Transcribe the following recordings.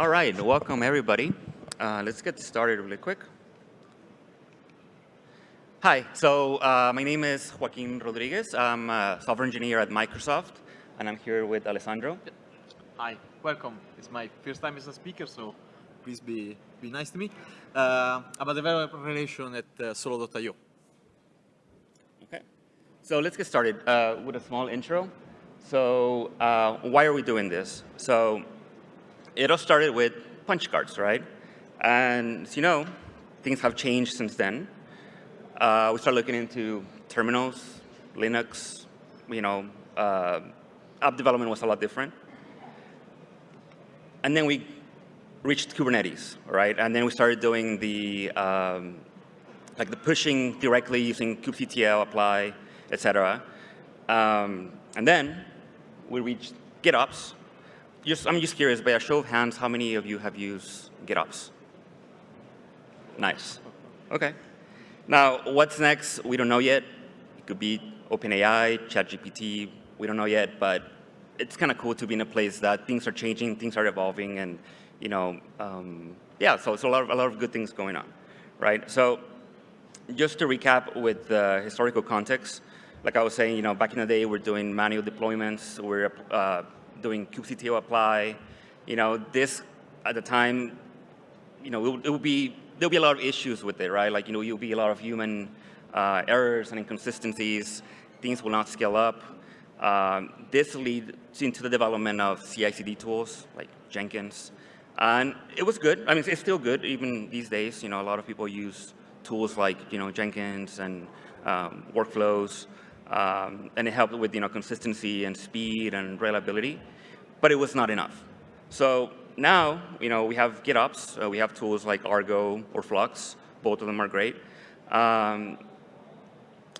All right, welcome everybody. Uh, let's get started really quick. Hi, so uh, my name is Joaquin Rodriguez. I'm a software engineer at Microsoft, and I'm here with Alessandro. Hi, welcome. It's my first time as a speaker, so please be, be nice to me. Uh, I'm a developer relation at uh, Solo.io. Okay, so let's get started uh, with a small intro. So uh, why are we doing this? So it all started with punch cards, right? And as you know, things have changed since then. Uh, we started looking into terminals, Linux, you know, uh, app development was a lot different. And then we reached Kubernetes, right? And then we started doing the, um, like the pushing directly using kubectl, apply, et cetera. Um, and then we reached GitOps. Just, I'm just curious, by a show of hands, how many of you have used GitOps? Nice. Okay. Now, what's next? We don't know yet. It could be OpenAI, ChatGPT. We don't know yet, but it's kind of cool to be in a place that things are changing, things are evolving, and you know, um, yeah. So it's a lot of a lot of good things going on, right? So, just to recap with the historical context, like I was saying, you know, back in the day, we're doing manual deployments, we're uh, doing kubectl apply. You know, this at the time, you know, it, it would be there'll be a lot of issues with it, right? Like, you know, you'll be a lot of human uh, errors and inconsistencies. Things will not scale up. Um, this leads into the development of CI/CD tools like Jenkins, and it was good. I mean, it's still good even these days. You know, a lot of people use tools like you know Jenkins and um, workflows. Um, and it helped with you know, consistency and speed and reliability, but it was not enough. So now you know, we have GitOps, uh, we have tools like Argo or Flux, both of them are great. Um,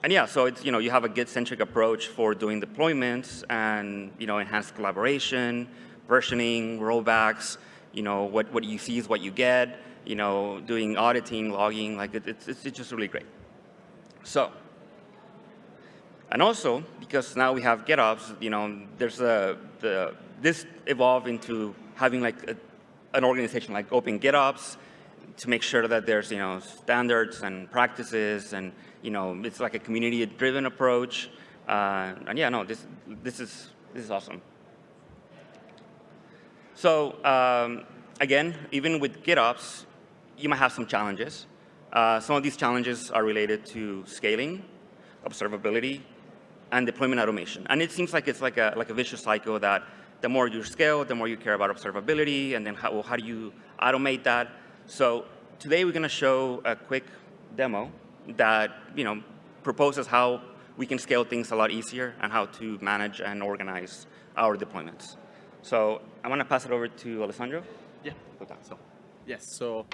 and yeah, so it's, you know, you have a Git-centric approach for doing deployments and you know, enhanced collaboration, versioning, rollbacks, you know, what, what you see is what you get, you know, doing auditing, logging, like it, it's, it's just really great. So and also, because now we have GitOps, you know, there's a, the, this evolved into having like a, an organization like Open GitOps to make sure that there's, you know, standards and practices and, you know, it's like a community-driven approach. Uh, and yeah, no, this, this, is, this is awesome. So um, again, even with GitOps, you might have some challenges. Uh, some of these challenges are related to scaling, observability, and deployment automation. And it seems like it's like a, like a vicious cycle that the more you scale, the more you care about observability, and then how, well, how do you automate that? So today we're going to show a quick demo that you know proposes how we can scale things a lot easier and how to manage and organize our deployments. So I want to pass it over to Alessandro. Yeah. So, yes. So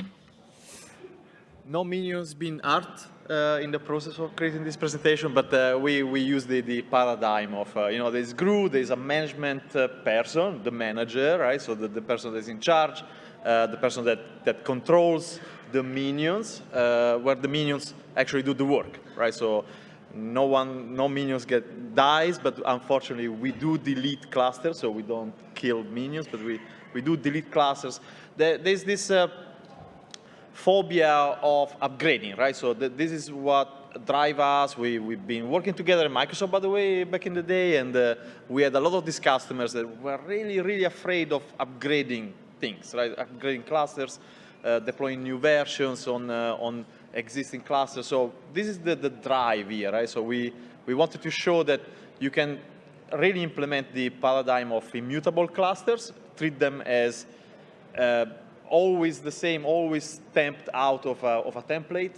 no minions being art uh, in the process of creating this presentation, but uh, we, we use the, the paradigm of, uh, you know, there's GRU, there's a management uh, person, the manager, right? So the, the person that's in charge, uh, the person that, that controls the minions, uh, where the minions actually do the work, right? So no one, no minions get dies, but unfortunately we do delete clusters, so we don't kill minions, but we, we do delete clusters. There, there's this phobia of upgrading, right? So th this is what drive us. We, we've been working together at Microsoft, by the way, back in the day, and uh, we had a lot of these customers that were really, really afraid of upgrading things, right? Upgrading clusters, uh, deploying new versions on, uh, on existing clusters. So this is the, the drive here, right? So we, we wanted to show that you can really implement the paradigm of immutable clusters, treat them as uh, always the same, always stamped out of a, of a template.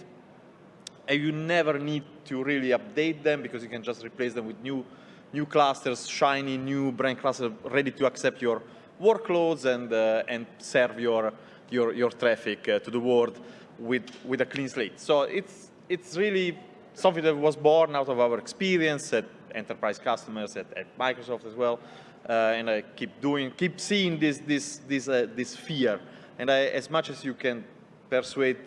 And you never need to really update them because you can just replace them with new, new clusters, shiny new brand clusters ready to accept your workloads and, uh, and serve your, your, your traffic uh, to the world with, with a clean slate. So it's, it's really something that was born out of our experience at enterprise customers, at, at Microsoft as well. Uh, and I keep doing, keep seeing this, this, this, uh, this fear and I, as much as you can persuade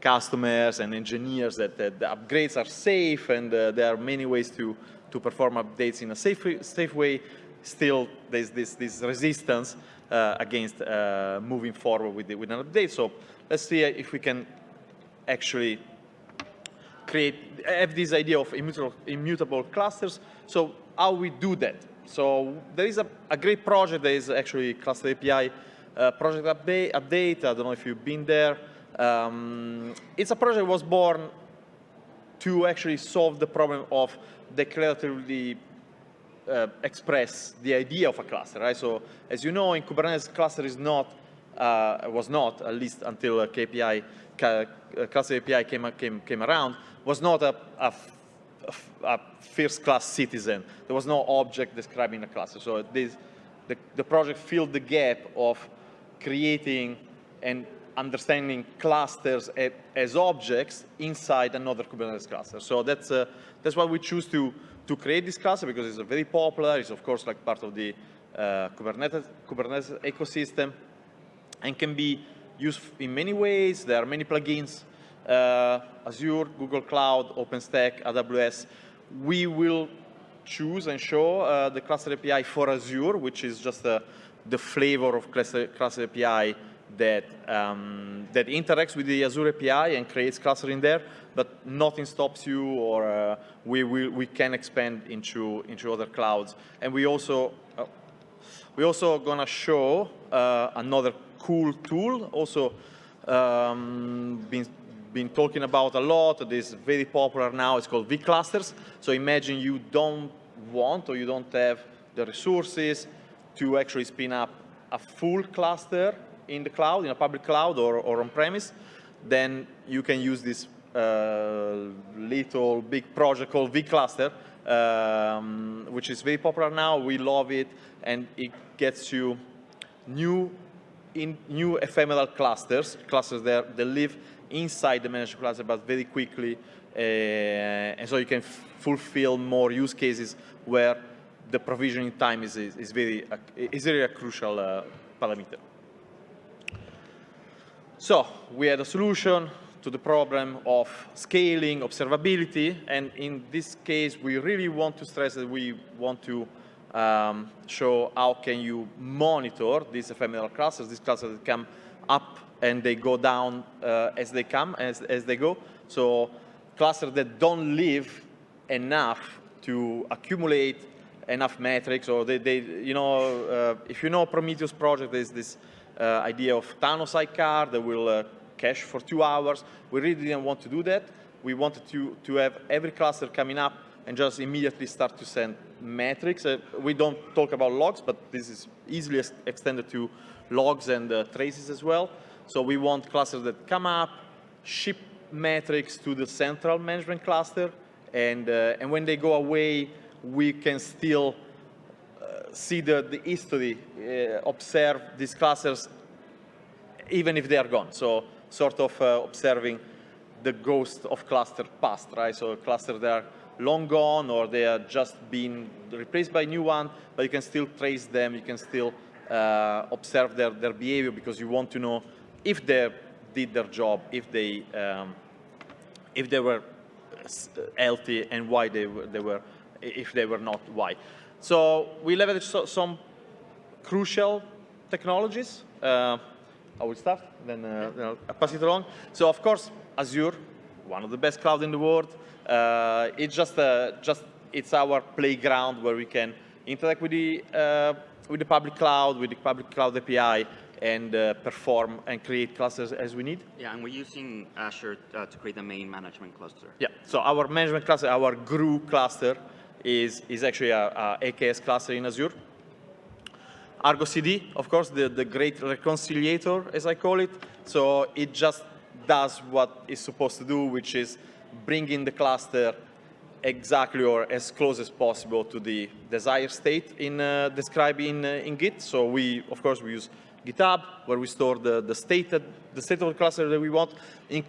customers and engineers that, that the upgrades are safe and uh, there are many ways to, to perform updates in a safe, safe way, still there's this, this resistance uh, against uh, moving forward with, the, with an update. So let's see if we can actually create, have this idea of immutable, immutable clusters. So how we do that? So there is a, a great project that is actually Cluster API uh, project update. I don't know if you've been there. Um, it's a project was born to actually solve the problem of declaratively uh, express the idea of a cluster, right? So as you know, in Kubernetes, cluster is not, uh, was not, at least until uh, CAPI, uh, cluster API came, came, came around, was not a, a, a first class citizen. There was no object describing a cluster. So this, the, the project filled the gap of creating and understanding clusters as objects inside another Kubernetes cluster. So that's, uh, that's why we choose to, to create this cluster because it's very popular. It's of course like part of the uh, Kubernetes, Kubernetes ecosystem and can be used in many ways. There are many plugins, uh, Azure, Google Cloud, OpenStack, AWS. We will choose and show uh, the cluster API for Azure, which is just uh, the flavor of cluster, cluster API that, um, that interacts with the Azure API and creates cluster in there, but nothing stops you or uh, we, we, we can expand into, into other clouds. And we also, uh, we also gonna show uh, another cool tool, also um, been, been talking about a lot, it is very popular now, it's called vClusters. So imagine you don't want or you don't have the resources to actually spin up a full cluster in the cloud, in a public cloud or, or on-premise, then you can use this uh, little big project called vCluster, um, which is very popular now. We love it, and it gets you new, in, new ephemeral clusters, clusters that, that live inside the managed cluster, but very quickly, uh, and so you can fulfill more use cases where the provisioning time is, is, is very, is really a crucial uh, parameter. So we had a solution to the problem of scaling, observability, and in this case, we really want to stress that we want to um, show how can you monitor these ephemeral clusters, these clusters that come up and they go down uh, as they come, as, as they go. So clusters that don't live enough to accumulate enough metrics, or they, they you know, uh, if you know Prometheus project, there's this uh, idea of Thanos sidecar that will uh, cache for two hours. We really didn't want to do that. We wanted to, to have every cluster coming up and just immediately start to send metrics. Uh, we don't talk about logs, but this is easily extended to logs and uh, traces as well. So we want clusters that come up, ship metrics to the central management cluster, and, uh, and when they go away, we can still uh, see the, the history, uh, observe these clusters, even if they are gone. So sort of uh, observing the ghost of cluster past, right? So clusters that are long gone or they are just being replaced by new one, but you can still trace them, you can still uh, observe their, their behavior because you want to know if they did their job, if they, um, if they were healthy and why they were, they were if they were not why. So we leveraged some crucial technologies. Uh, I will start, then uh, you know, I pass it along. So of course, Azure, one of the best cloud in the world. Uh, it's just, uh, just it's our playground where we can interact with the uh, with the public cloud, with the public cloud API, and uh, perform and create clusters as we need. Yeah, and we're using Azure uh, to create the main management cluster. Yeah, so our management cluster, our GRU cluster, is, is actually a, a AKS cluster in Azure. Argo CD, of course, the, the great reconciliator, as I call it. So it just does what it's supposed to do, which is bringing the cluster exactly or as close as possible to the desired state in uh, described in, uh, in Git. So we, of course, we use GitHub, where we store the, the, state, that, the state of the cluster that we want, in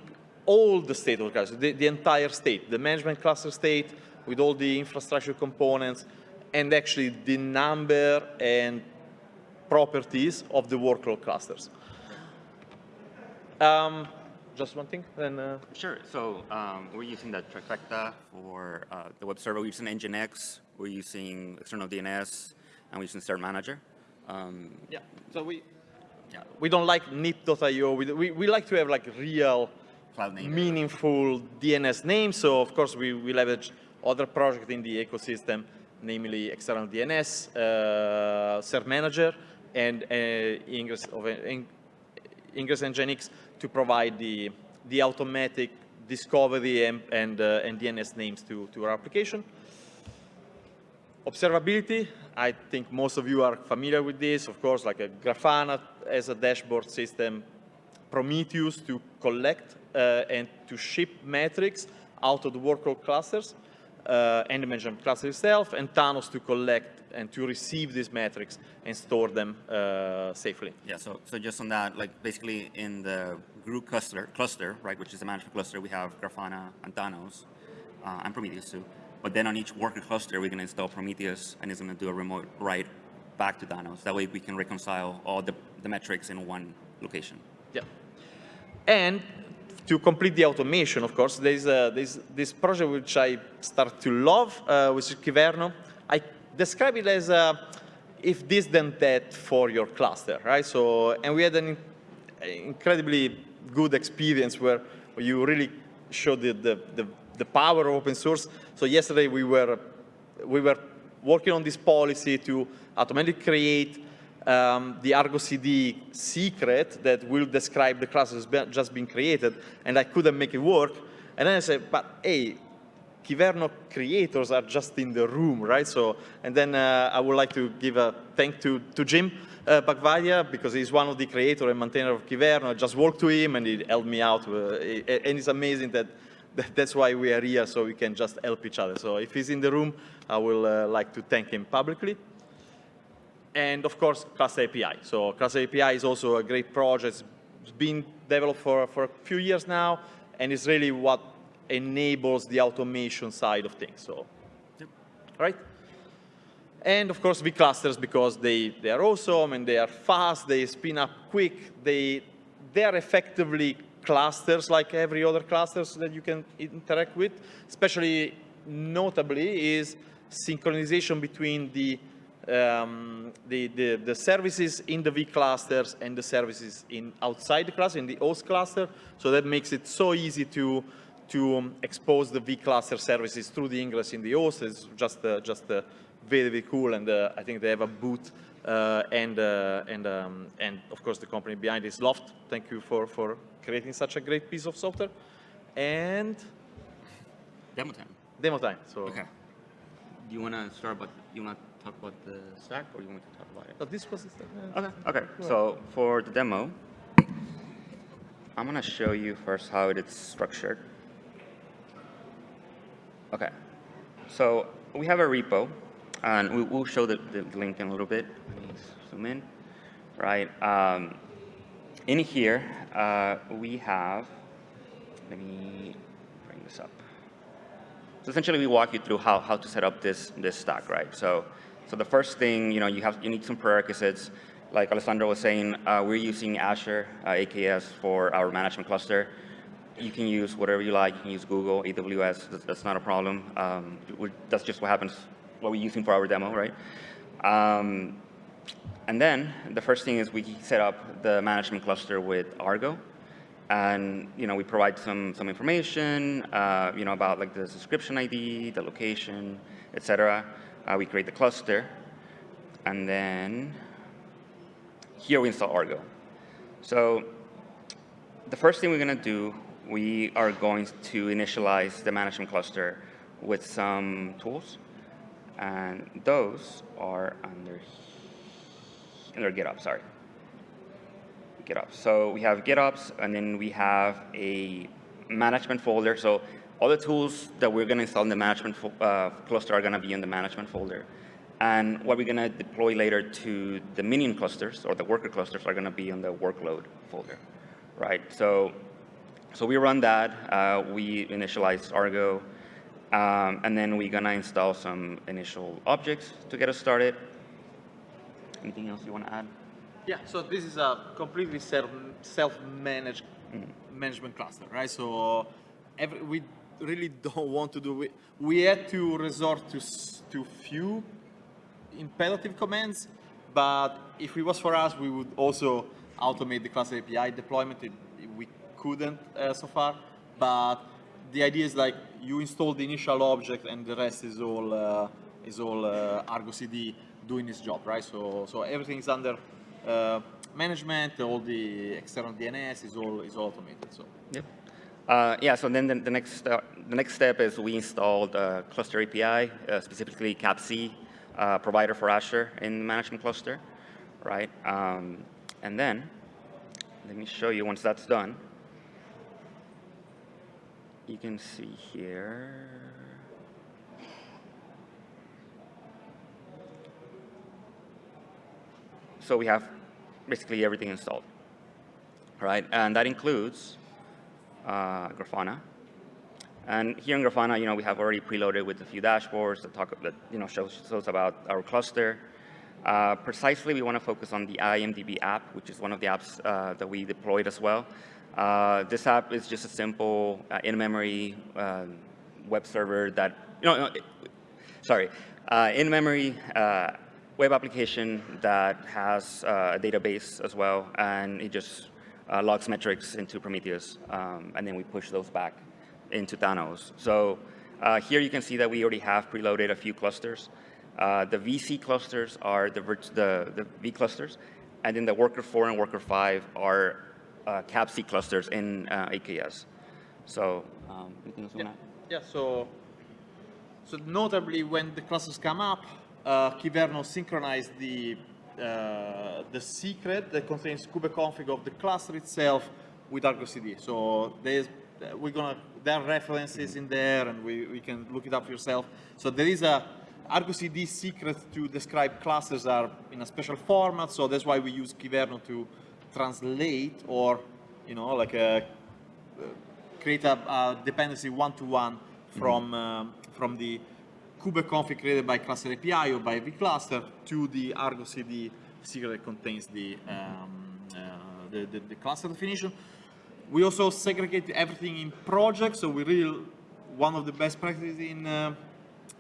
all the state of the cluster, the, the entire state, the management cluster state, with all the infrastructure components and actually the number and properties of the workload clusters. Um, just one thing, then. Uh... Sure. So um, we're using the trifecta for uh, the web server. We're using Nginx. We're using external DNS, and we're using Cert Manager. Um, Yeah. So we yeah, we don't like nip.io. We, we we like to have like real cloud meaningful DNS names. So of course we, we leverage other projects in the ecosystem, namely external DNS, uh, Cert Manager, and uh, Ingress, of, in, Ingress Nginx to provide the, the automatic discovery and, and, uh, and DNS names to, to our application. Observability, I think most of you are familiar with this, of course, like a Grafana as a dashboard system, Prometheus to collect uh, and to ship metrics out of the workload clusters uh, and the management cluster itself, and Thanos to collect and to receive these metrics and store them uh, safely. Yeah, so, so just on that, like basically in the group cluster, cluster, right, which is the management cluster, we have Grafana and Thanos uh, and Prometheus too. But then on each worker cluster, we're going to install Prometheus and it's going to do a remote write back to Thanos. That way we can reconcile all the, the metrics in one location. Yeah. And to complete the automation, of course, there's, a, there's this project which I start to love, uh, which is Kyverno. I describe it as a, if this then that for your cluster, right? So, and we had an incredibly good experience where you really showed the, the, the, the power of open source. So yesterday we were, we were working on this policy to automatically create um, the Argo CD secret that will describe the class that's just been created, and I couldn't make it work. And then I said, but hey, Kyverno creators are just in the room, right? So, and then uh, I would like to give a thank to, to Jim uh, because he's one of the creator and maintainer of Kyverno. I just worked to him, and he helped me out. Uh, and it's amazing that, that that's why we are here, so we can just help each other. So if he's in the room, I will uh, like to thank him publicly and of course, Cluster API. So Cluster API is also a great project. It's been developed for, for a few years now, and it's really what enables the automation side of things. So, Yep. right? And of course, vClusters because they, they are awesome and they are fast, they spin up quick, they, they are effectively clusters like every other clusters that you can interact with. Especially notably is synchronization between the um, the, the, the, services in the V clusters and the services in outside the cluster, in the host cluster. So that makes it so easy to, to um, expose the V cluster services through the ingress in the host. It's just, uh, just uh, very, very cool. And uh, I think they have a boot uh, and, uh, and, um, and of course the company behind is Loft. Thank you for, for creating such a great piece of software. And Demo time. demo time. So Okay. Do you want to start But you want to talk about the stack or you want me to talk about it? So this was uh, Okay, okay. So for the demo, I'm gonna show you first how it is structured. Okay, so we have a repo, and we, will show the, the link in a little bit. Let me zoom in, right? Um, in here, uh, we have, let me bring this up. So essentially, we walk you through how, how to set up this, this stack, right? So, so the first thing, you know, you have you need some prerequisites. Like Alessandro was saying, uh, we're using Azure uh, AKS for our management cluster. You can use whatever you like. You can use Google, AWS. That's, that's not a problem. Um, that's just what happens, what we're using for our demo, right? Um, and then the first thing is we set up the management cluster with Argo and you know we provide some some information uh, you know about like the subscription ID, the location, etc. Uh, Uh, we create the cluster, and then here we install Argo. So the first thing we're going to do, we are going to initialize the management cluster with some tools, and those are under under GitHub. Sorry. GitOps. So we have GitOps, and then we have a management folder. So all the tools that we're going to install in the management uh, cluster are going to be in the management folder. And what we're going to deploy later to the minion clusters or the worker clusters are going to be in the workload folder, right? So, so we run that. Uh, we initialize Argo. Um, and then we're going to install some initial objects to get us started. Anything else you want to add? Yeah, so this is a completely self, self-managed mm. management cluster, right? So every, we really don't want to do, we, we had to resort to, to few imperative commands, but if it was for us, we would also automate the cluster API deployment. It, we couldn't uh, so far, but the idea is like you install the initial object and the rest is all uh, is all uh, Argo CD doing its job, right? So so everything is under uh, management. All the external DNS is all is automated. So Yep. Uh, yeah, so then the, the, next, uh, the next step is we installed Cluster API, uh, specifically CAPZ, uh, provider for Azure in the management cluster, right? Um, and then, let me show you once that's done. You can see here. So we have basically everything installed, right? And that includes uh, Grafana. And here in Grafana, you know, we have already preloaded with a few dashboards that talk that you know shows, shows about our cluster. Uh, precisely, we want to focus on the IMDB app, which is one of the apps uh, that we deployed as well. Uh, this app is just a simple uh, in-memory uh, web server that you know. It, sorry, uh, in-memory web application that has a database as well, and it just uh, logs metrics into Prometheus, um, and then we push those back into Thanos. So uh, here you can see that we already have preloaded a few clusters. Uh, the VC clusters are the, the, the, V clusters, and then the Worker 4 and Worker 5 are uh, CAPZ clusters in uh, AKS. So um, anything else you yeah, yeah. So so notably, when the clusters come up, uh, Kyverno synchronized the uh, the secret that contains kubeconfig of the cluster itself with Argo CD. So there's, we're gonna, there are references in there and we, we can look it up yourself. So there is a Argo CD secret to describe clusters are in a special format. So that's why we use Kyverno to translate or, you know, like a, uh, create a, a dependency one-to-one -one from, um, from the kubeconfig created by cluster API or by vCluster to the Argo CD secret that contains the, um, uh, the, the, the, cluster definition. We also segregate everything in projects, so we really, one of the best practices in, uh,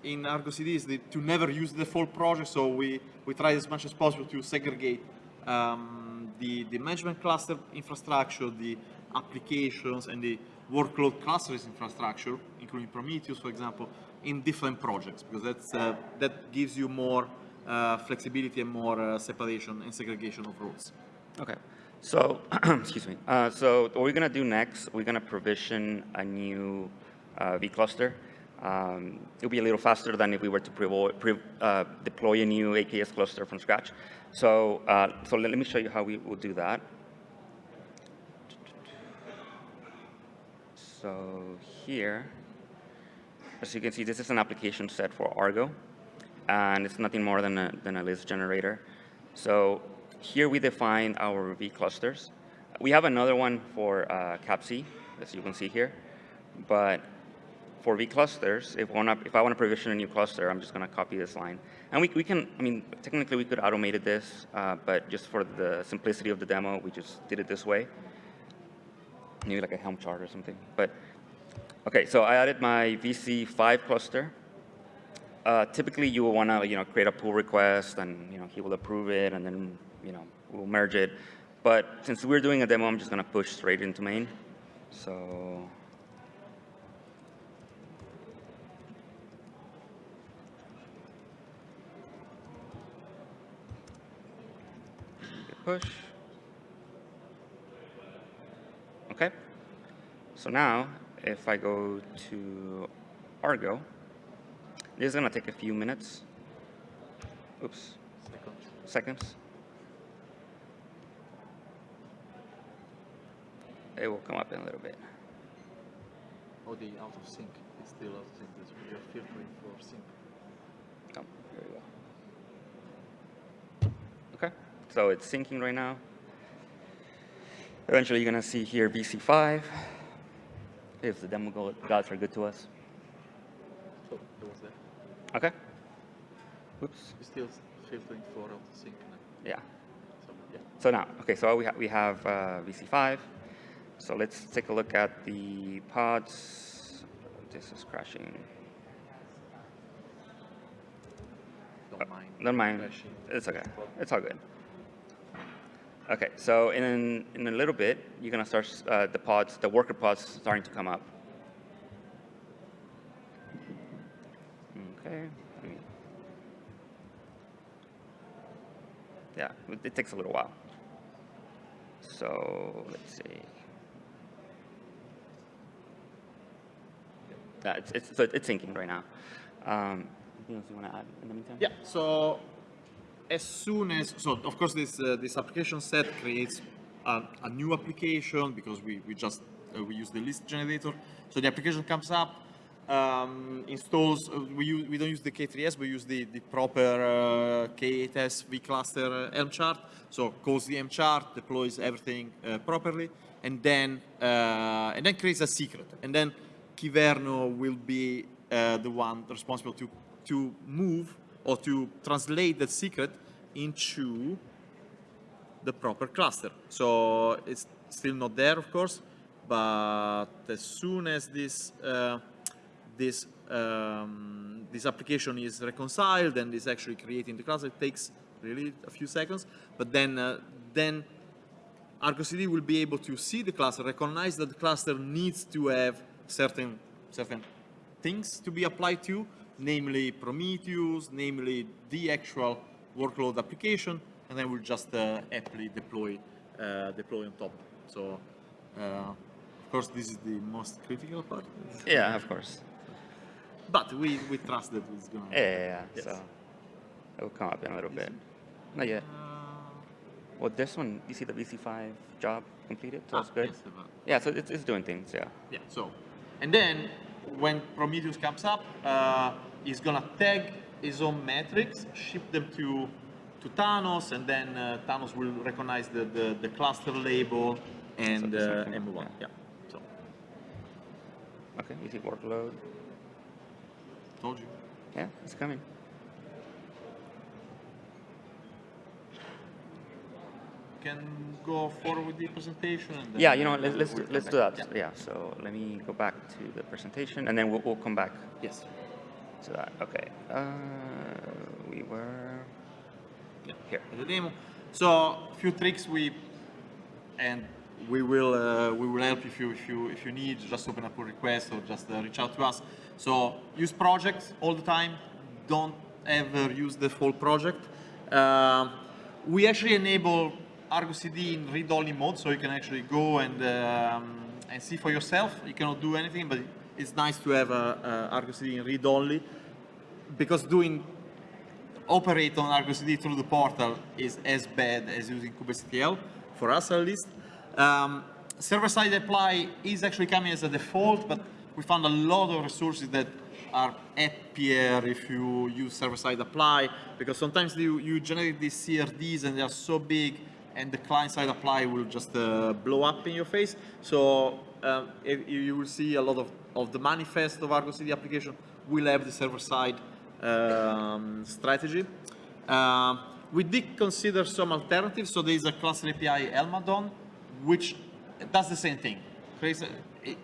in Argo CD is the, to never use the full project, so we, we try as much as possible to segregate um, the, the management cluster infrastructure, the applications, and the workload clusters infrastructure, including Prometheus, for example, in different projects because that's, uh, that gives you more uh, flexibility and more uh, separation and segregation of roles. Okay. So, excuse me. Uh, so what we're going to do next, we're going to provision a new uh, vCluster. Um, it'll be a little faster than if we were to uh, deploy a new AKS cluster from scratch. So, so let, let me show you how we will do that. So here, as you can see, this is an application set for Argo, and it's nothing more than a, than a list generator. So here we define our V clusters. We have another one for uh, CAPZ, as you can see here, but for V clusters, if, wanna, if I want to provision a new cluster, I'm just going to copy this line. And we, we can, I mean, technically we could automate this, uh, but just for the simplicity of the demo, we just did it this way. Maybe like a Helm chart or something. But Okay, so I added my VC5 cluster. Uh, typically, you will want to, you know, create a pull request, and you know, he will approve it, and then, you know, we'll merge it. But since we're doing a demo, I'm just going to push straight into main. So push. Okay. So now if I go to Argo, this is going to take a few minutes. Oops. Seconds. Seconds. It will come up in a little bit. Oh, the out of sync. It's still out of sync. You're filtering for sync. Oh, here we go. Okay, so it's syncing right now. Eventually, you're going to see here VC5 if the demo gods are good to us. So it was there. Okay. Oops. We're still filtering for auto sync now. Yeah. So yeah. So now, okay, so we, ha we have uh, VC5. So let's take a look at the pods. This is crashing. Don't mind. Never mind. Crashing. It's okay. It's all good. Okay, so in in a little bit, you're gonna start uh, the pods, the worker pods, starting to come up. Okay. Yeah, it, takes a little while. So let's see. Yeah, it's it's it's syncing right now. Um, anything else you want to add in the meantime? Yeah, so as soon as, so of course this, uh, this application set creates a, a new application because we, we just, uh, we use the list generator. So the application comes up, um, installs, uh, we, use, we don't use the K3S, we use the, the proper uh, K8S vCluster uh, Helm chart. So calls the Helm chart, deploys everything uh, properly, and then, uh, and then creates a secret. And then Kyverno will be uh, the one responsible to, to move or to translate that secret into the proper cluster. So it's still not there, of course, but as soon as this uh, this um, this application is reconciled and is actually creating the cluster, it takes really a few seconds. But then uh, then Argo CD will be able to see the cluster, recognize that the cluster needs to have certain certain things to be applied to, namely Prometheus, namely the actual workload application, and then we'll just uh, happily deploy uh, deploy on top. So, uh, of course, this is the most critical part, Yeah, of course. but we we trust that it's gonna. Yeah, yeah, yeah. Yes. So it will come up in a little bit. Not yet. Uh, Well, this one, you see the VC5 job completed, so ah, that's good. yes, Yeah, so it's, it's doing things, yeah. Yeah, so, and then when Prometheus comes up, uh, he's gonna tag his own metrics, ship them to to Thanos, and then uh, Thanos will recognize the, the, the cluster label and, uh, and move on. yeah. Yeah, so, Okay, see workload. told you. Yeah, it's coming. Can go forward with the presentation. Yeah, you know, let's, let's, do, let's do that. Yeah. Yeah, so let me go back to the presentation, and then we'll, we'll come back Yes. to that. Okay, uh, we were Yeah. here. the demo. So a few tricks we and we will uh, we will help if you if you if you need just open up a request or just uh, reach out to us. So use projects all the time. Don't ever use the full project. Um we actually enable Argo CD in read-only mode, so you can actually go and um, and see for yourself. You cannot do anything, but it's nice to have uh, uh, Argo CD in read-only because doing operate on Argo CD through the portal is as bad as using kubectl, for us at least. Um, Server-side apply is actually coming as a default, but we found a lot of resources that are happier if you use server-side apply, because sometimes you, you generate these CRDs and they are so big, and the client-side apply will just uh, blow up in your face. So um, if, you will see a lot of, of the manifest of Argo CD application will have the server-side um, strategy. Um, we did consider some alternatives. So there is a cluster API Helm add-on, which does the same thing. It,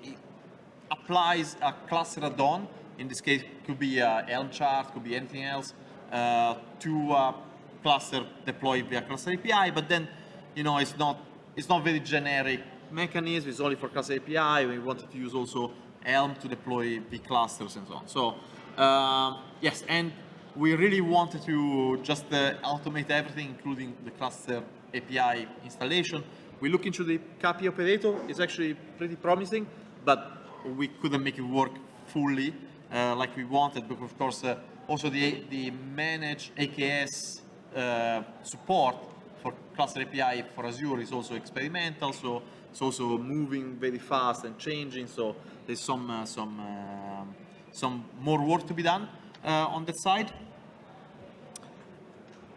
applies a cluster add-on. In this case, could be a Helm chart, could be anything else, uh, to a cluster deployed via cluster API. But then, you know, it's not it's not very generic mechanism. It's only for cluster API. We wanted to use also Helm to deploy the clusters and so on. So um, yes, and we really wanted to just uh, automate everything, including the cluster API installation. We look into the CAPI operator. It's actually pretty promising, but we couldn't make it work fully uh, like we wanted because, of course, uh, also the, the manage AKS uh, support for cluster API for Azure is also experimental, so it's also moving very fast and changing. So there's some uh, some um some more work to be done uh, on that side.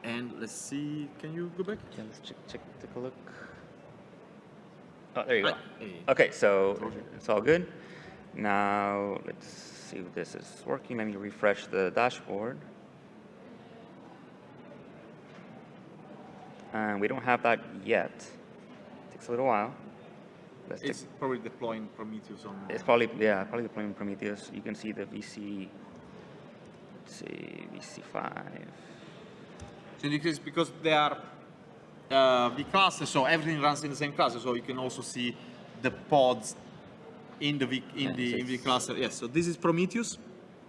And let's see, can you go back? Yeah, let's check, check, take a look. Oh, there you go. Right. Okay, so it's all good. Now, let's see if this is working. Let me refresh the dashboard. And we don't have that yet. It Takes a little while. Let's take, It's probably deploying Prometheus on. it's probably, yeah, probably deploying Prometheus. You can see the VC, let's see, VC5. So in this case, because they are uh, V cluster, so everything runs in the same cluster. So you can also see the pods in the V in the in V cluster. Yes. So this is Prometheus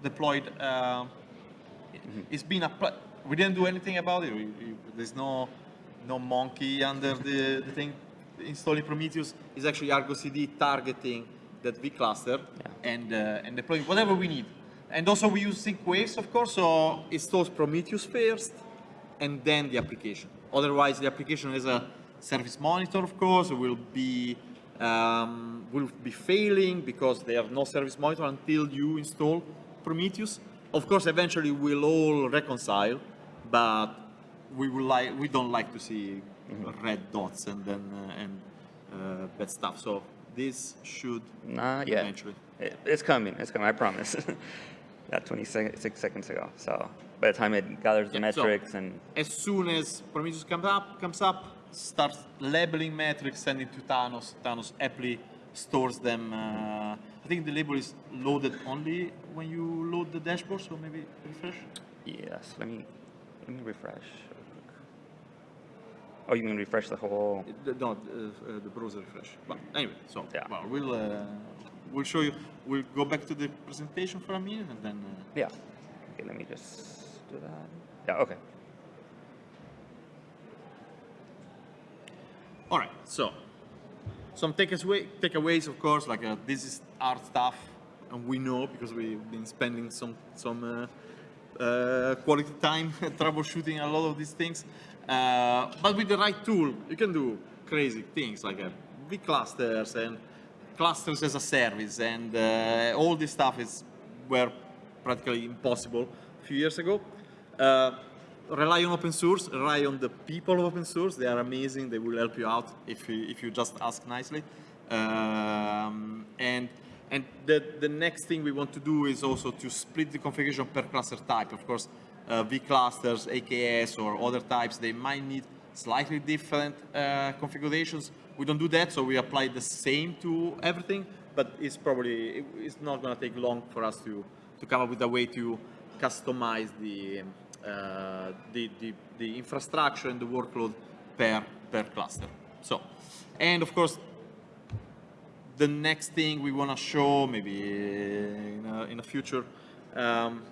deployed. Uh, It's been applied. We didn't do anything about it. We, we, there's no no monkey under the, the thing. Installing Prometheus is actually Argo CD targeting that V cluster and uh, and deploying whatever we need. And also we use sync waves, of course. So it stores Prometheus first, and then the application. Otherwise, the application has a service monitor, of course, will be um, will be failing because they have no service monitor until you install Prometheus. Of course, eventually we'll all reconcile, but we will like we don't like to see red dots and then uh, and uh, bad stuff. So this should Not yet. eventually. It, it's coming. It's coming. I promise. yeah, 26 seconds ago. So by the time it gathers the Yeah, so- metrics and as soon as Prometheus comes up, comes up, starts labeling metrics, sending to Thanos. Thanos happily stores them. Uh, I think the label is loaded only when you load the dashboard, so maybe refresh. yes, let me let me refresh. Oh, you mean refresh the whole? The, no, uh, uh, the browser refresh. But anyway, so Yeah. well, we'll uh, we'll show you. We'll go back to the presentation for a minute and then. Uh, Yeah. Okay, let me just do that. Yeah. Okay. All right, so some takeaway, takeaways, of course, like uh, this is our stuff, and we know because we've been spending some some uh, uh, quality time troubleshooting a lot of these things. Uh, but with the right tool, you can do crazy things like uh, big clusters and clusters as a service, and uh, all this stuff is were practically impossible a few years ago. Uh, rely on open source, rely on the people of open source. They are amazing. They will help you out if you, if you just ask nicely. Um, and and the, the next thing we want to do is also to split the configuration per cluster type. Of course, uh, V clusters, AKS, or other types, they might need slightly different uh, configurations. We don't do that, so we apply the same to everything, but it's probably, it's not going to take long for us to, to come up with a way to customize the, uh, the, the, the infrastructure and the workload per, per cluster. So, and of course, the next thing we want to show, maybe in a, in a future um,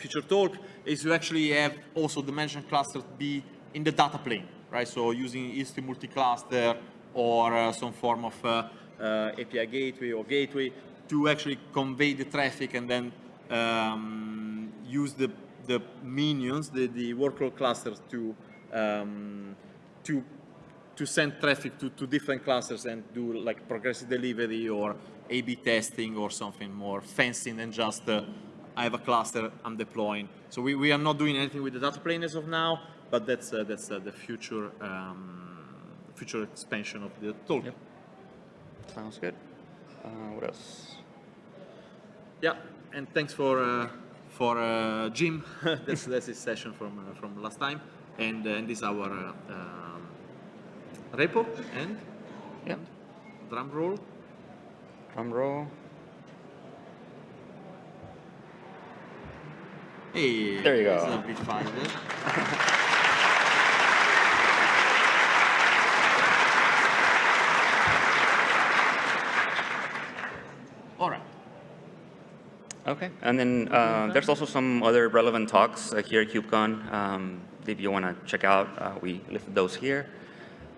future talk, is to actually have also management clusters be in the data plane, right? So using Istio multi-cluster or uh, some form of uh, uh, API gateway or gateway to actually convey the traffic and then um, use the, the minions, the, the workload clusters to, um, to to send traffic to, to different clusters and do like progressive delivery or A-B testing or something more fancy than just uh, I have a cluster I'm deploying. So we, we are not doing anything with the data plane as of now, but that's uh, that's uh, the future um, future expansion of the tool. Yep. Sounds good. Uh, what else? Yeah, and thanks for uh, for uh, Jim. that's that's his session from uh, from last time, and and this is our uh, um, repo and Yeah. drum roll. Drum roll. Hey, There you go. It's a bit fun? All right. Okay, and then uh, there's also some other relevant talks uh, here at KubeCon. Um, if you want to check out, uh, we listed those here.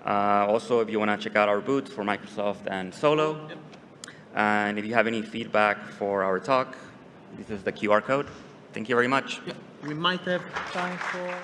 Uh, also, if you want to check out our booth for Microsoft and Solo. And if you have any feedback for our talk, this is the QR code. Thank you very much. Yeah, we might have time for.